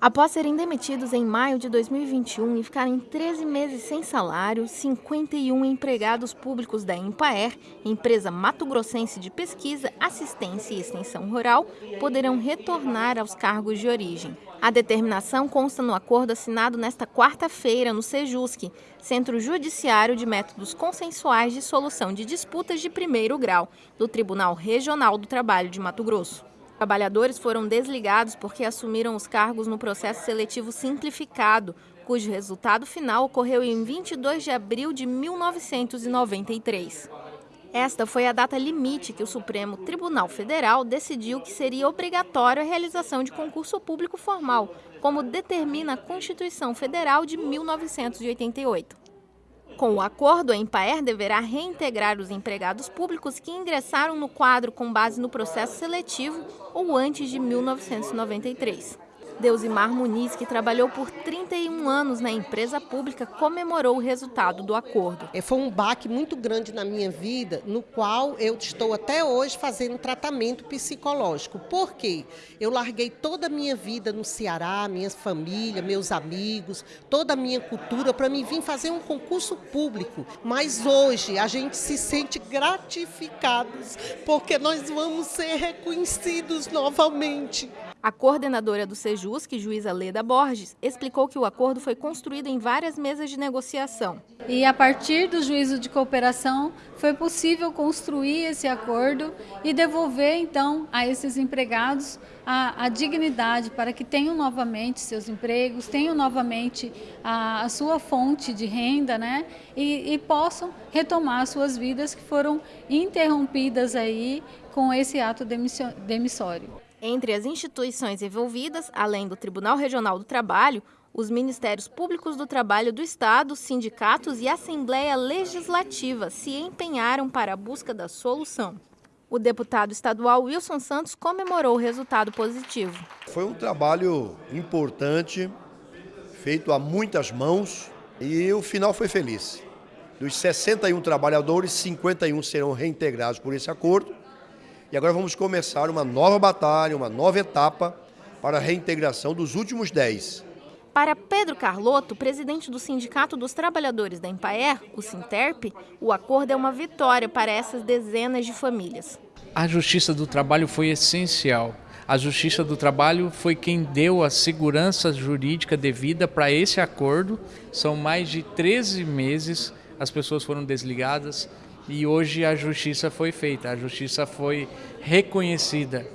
Após serem demitidos em maio de 2021 e ficarem 13 meses sem salário, 51 empregados públicos da Empaer, empresa mato-grossense de pesquisa, assistência e extensão rural, poderão retornar aos cargos de origem. A determinação consta no acordo assinado nesta quarta-feira no Sejusc, Centro Judiciário de Métodos Consensuais de Solução de Disputas de Primeiro Grau, do Tribunal Regional do Trabalho de Mato Grosso. Trabalhadores foram desligados porque assumiram os cargos no processo seletivo simplificado, cujo resultado final ocorreu em 22 de abril de 1993. Esta foi a data limite que o Supremo Tribunal Federal decidiu que seria obrigatória a realização de concurso público formal, como determina a Constituição Federal de 1988. Com o acordo, a Empaer deverá reintegrar os empregados públicos que ingressaram no quadro com base no processo seletivo ou antes de 1993. Deusimar Muniz, que trabalhou por 31 anos na empresa pública, comemorou o resultado do acordo. É, foi um baque muito grande na minha vida, no qual eu estou até hoje fazendo tratamento psicológico. Por quê? Eu larguei toda a minha vida no Ceará, minha família, meus amigos, toda a minha cultura para me vir fazer um concurso público. Mas hoje a gente se sente gratificados porque nós vamos ser reconhecidos novamente. A coordenadora do Sejusc, juíza Leda Borges, explicou que o acordo foi construído em várias mesas de negociação. E a partir do juízo de cooperação foi possível construir esse acordo e devolver então a esses empregados a, a dignidade para que tenham novamente seus empregos, tenham novamente a, a sua fonte de renda, né? E, e possam retomar suas vidas que foram interrompidas aí com esse ato demissório. Entre as instituições envolvidas, além do Tribunal Regional do Trabalho, os Ministérios Públicos do Trabalho do Estado, sindicatos e Assembleia Legislativa se empenharam para a busca da solução. O deputado estadual Wilson Santos comemorou o resultado positivo. Foi um trabalho importante, feito a muitas mãos e o final foi feliz. Dos 61 trabalhadores, 51 serão reintegrados por esse acordo e agora vamos começar uma nova batalha, uma nova etapa para a reintegração dos últimos 10. Para Pedro Carlotto, presidente do Sindicato dos Trabalhadores da Empaer, o Sinterp, o acordo é uma vitória para essas dezenas de famílias. A Justiça do Trabalho foi essencial. A Justiça do Trabalho foi quem deu a segurança jurídica devida para esse acordo. São mais de 13 meses, as pessoas foram desligadas, e hoje a justiça foi feita, a justiça foi reconhecida